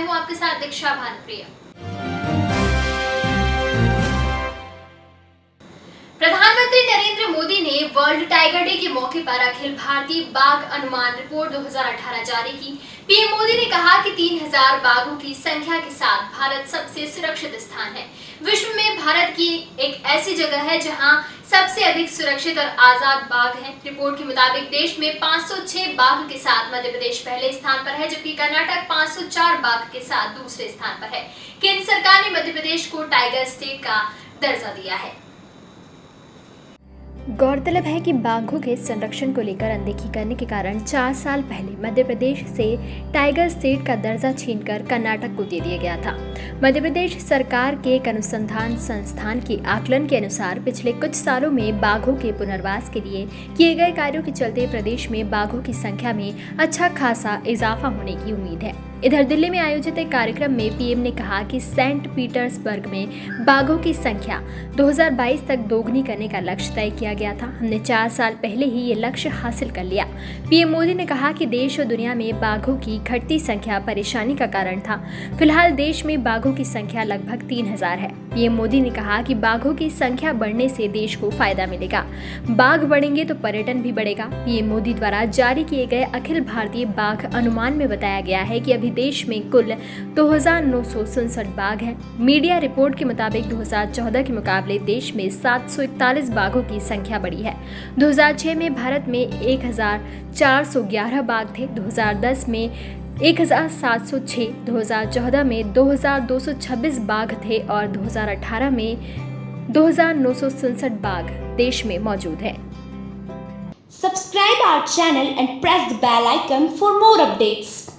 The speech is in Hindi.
मैं हूँ आपके साथ दीक्षा भानुप्रिया। मोदी ने वर्ल्ड टाइगर डे के मौके पर अखिल भारतीय बाघ अनुमान रिपोर्ट 2018 जारी की। पीएम मोदी ने कहा कि 3000 बाघों की संख्या के साथ भारत सबसे सुरक्षित स्थान है। विश्व में भारत की एक ऐसी जगह है जहाँ सबसे अधिक सुरक्षित और आज़ाद बाघ हैं। रिपोर्ट के मुताबिक देश में 506 बाघ के साथ मध्य प्रदेश पहले स्थान पर है, जबकि कर्नाटक 504 बाघ के साथ दूसरे स्थान पर है। केंद्र सरकार ने मध्य प्रदेश को टाइगर स्टेट का दर्जा दिया है। गौरतलब है कि बाघों के संरक्षण को लेकर अनदेखी करने के कारण चार साल पहले मध्य प्रदेश से टाइगर स्टेट का दर्जा छीनकर कर्नाटक को दे दिया गया था। मध्य प्रदेश सरकार के एक अनुसंधान संस्थान के आकलन के अनुसार पिछले कुछ सालों में बाघों के पुनर्वास के लिए किए गए कार्यों के चलते प्रदेश में बाघों की संख्या में अच्छा खासा इजाफा होने की उम्मीद है। इधर दिल्ली में आयोजित एक कार्यक्रम में पीएम ने कहा कि सेंट पीटर्सबर्ग में बाघों की संख्या 2022 तक दोगुनी करने का लक्ष्य तय किया गया था। हमने चार साल पहले ही ये लक्ष्य हासिल कर लिया। पीएम मोदी ने कहा कि देश और दुनिया में बाघों की घटती संख्या परेशानी का कारण था। फ़िलहाल देश में बाघों की संख्या लगभग तीन हज़ार है। पीएम मोदी ने कहा कि बाघों की संख्या बढ़ने से देश को फ़ायदा मिलेगा। बाघ बढ़ेंगे तो पर्यटन भी बढ़ेगा। पीएम मोदी द्वारा जारी किए गए अखिल भारतीय बाघ अनुमान में बताया गया है कि अभी देश में कुल दो बाघ हैं। मीडिया रिपोर्ट के मुताबिक 2014 के मुकाबले देश में 741 बाघों की संख्या बढ़ी है। 2006 में भारत में 1411 बाघ थे। 2010 में 1706, 2014 में 2226 बाघ थे और 2018 में दो बाघ देश में मौजूद है। Subscribe our channel and press the bell icon for more updates.